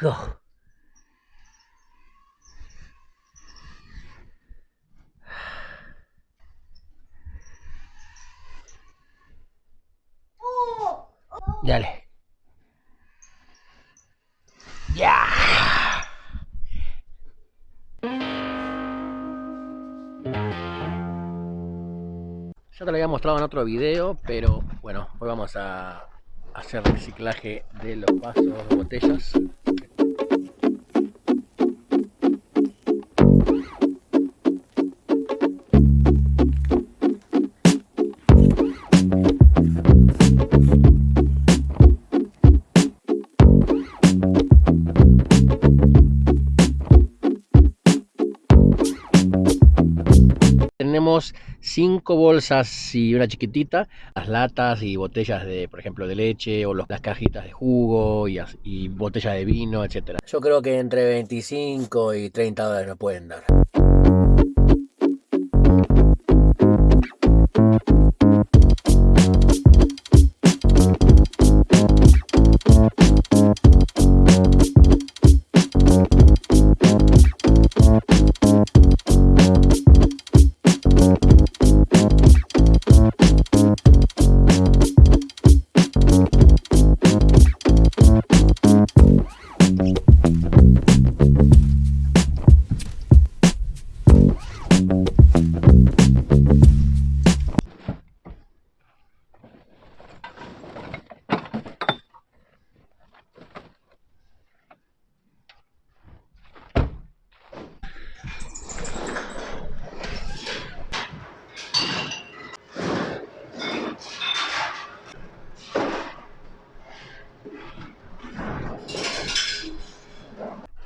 go. Dale. Ya. Te lo había mostrado en otro video, pero bueno, hoy vamos a hacer reciclaje de los vasos, botellas. Tenemos cinco bolsas y una chiquitita, las latas y botellas de, por ejemplo, de leche o las cajitas de jugo y, y botellas de vino, etcétera. Yo creo que entre 25 y 30 dólares nos pueden dar.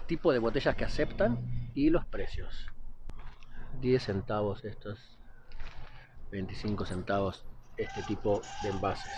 Tipo de botellas que aceptan y los precios. 10 centavos estos, 25 centavos este tipo de envases.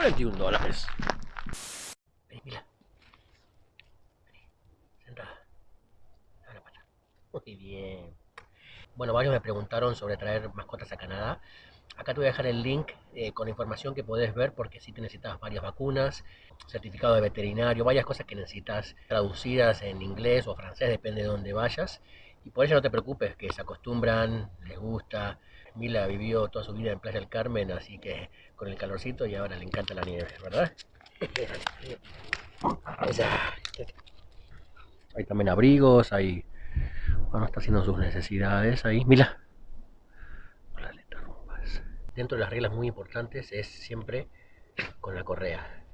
$41 dólares. La pata. Muy bien. Bueno, varios me preguntaron sobre traer mascotas a Canadá. Acá te voy a dejar el link eh, con información que podés ver porque si te necesitas varias vacunas, certificado de veterinario, varias cosas que necesitas traducidas en inglés o francés, depende de dónde vayas. Y por eso no te preocupes, que se acostumbran, les gusta. Mila vivió toda su vida en Playa del Carmen, así que con el calorcito y ahora le encanta la nieve, ¿verdad? Hay también abrigos, hay... Bueno, está haciendo sus necesidades ahí. Mila. Hola, le interrumpas. Dentro de las reglas muy importantes es siempre con la correa.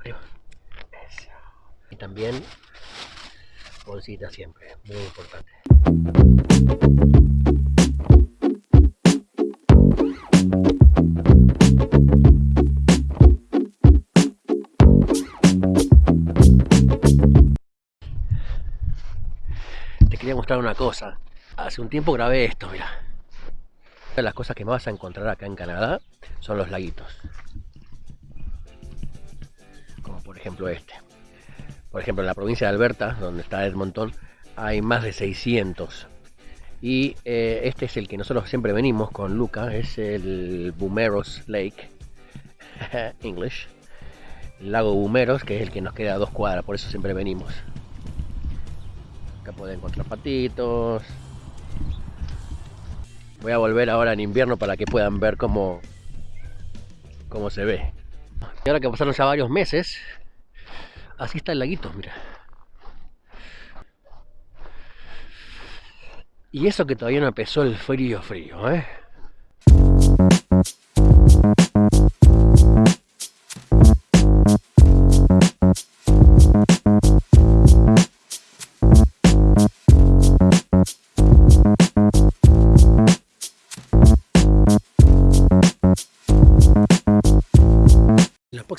Arriba. Eso. Y también bolsita siempre, muy importante. Una cosa. Hace un tiempo grabé esto, mira. Una de las cosas que más vas a encontrar acá en Canadá son los laguitos. Como por ejemplo este. Por ejemplo, en la provincia de Alberta, donde está Edmonton, hay más de 600. Y eh, este es el que nosotros siempre venimos con Luca, es el Bumeros Lake, English. Lago Bumeros, que es el que nos queda a dos cuadras, por eso siempre venimos. Acá pueden encontrar patitos. Voy a volver ahora en invierno para que puedan ver cómo, cómo se ve. Y ahora que pasaron ya varios meses, así está el laguito, mira. Y eso que todavía no empezó el frío frío, ¿eh?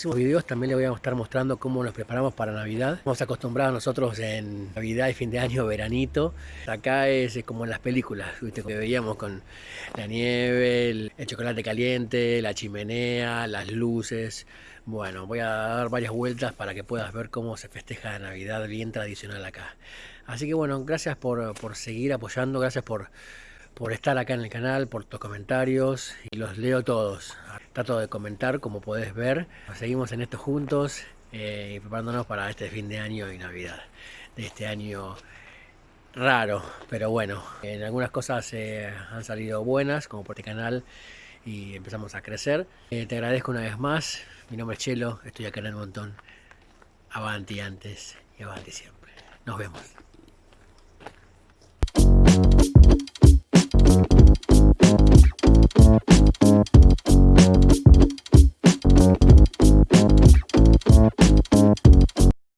Próximos videos también les voy a estar mostrando cómo nos preparamos para Navidad. Estamos acostumbrados nosotros en Navidad y fin de año, veranito. Acá es como en las películas, ¿viste? que veíamos con la nieve, el, chocolate caliente, la chimenea, las luces. Bueno, voy a dar varias vueltas para que puedas ver cómo se festeja Navidad bien tradicional acá. Así que bueno, gracias por, por seguir apoyando, gracias por por estar acá en el canal, por tus comentarios y los leo todos. Trato de comentar como podés ver. Seguimos en esto juntos eh, y preparándonos para este fin de año y Navidad. De este año raro, pero bueno, en algunas cosas eh, han salido buenas, como por este canal, y empezamos a crecer. Eh, te agradezco una vez más. Mi nombre es Chelo, estoy acá en el montón. Avanti antes y avanti siempre. Nos vemos.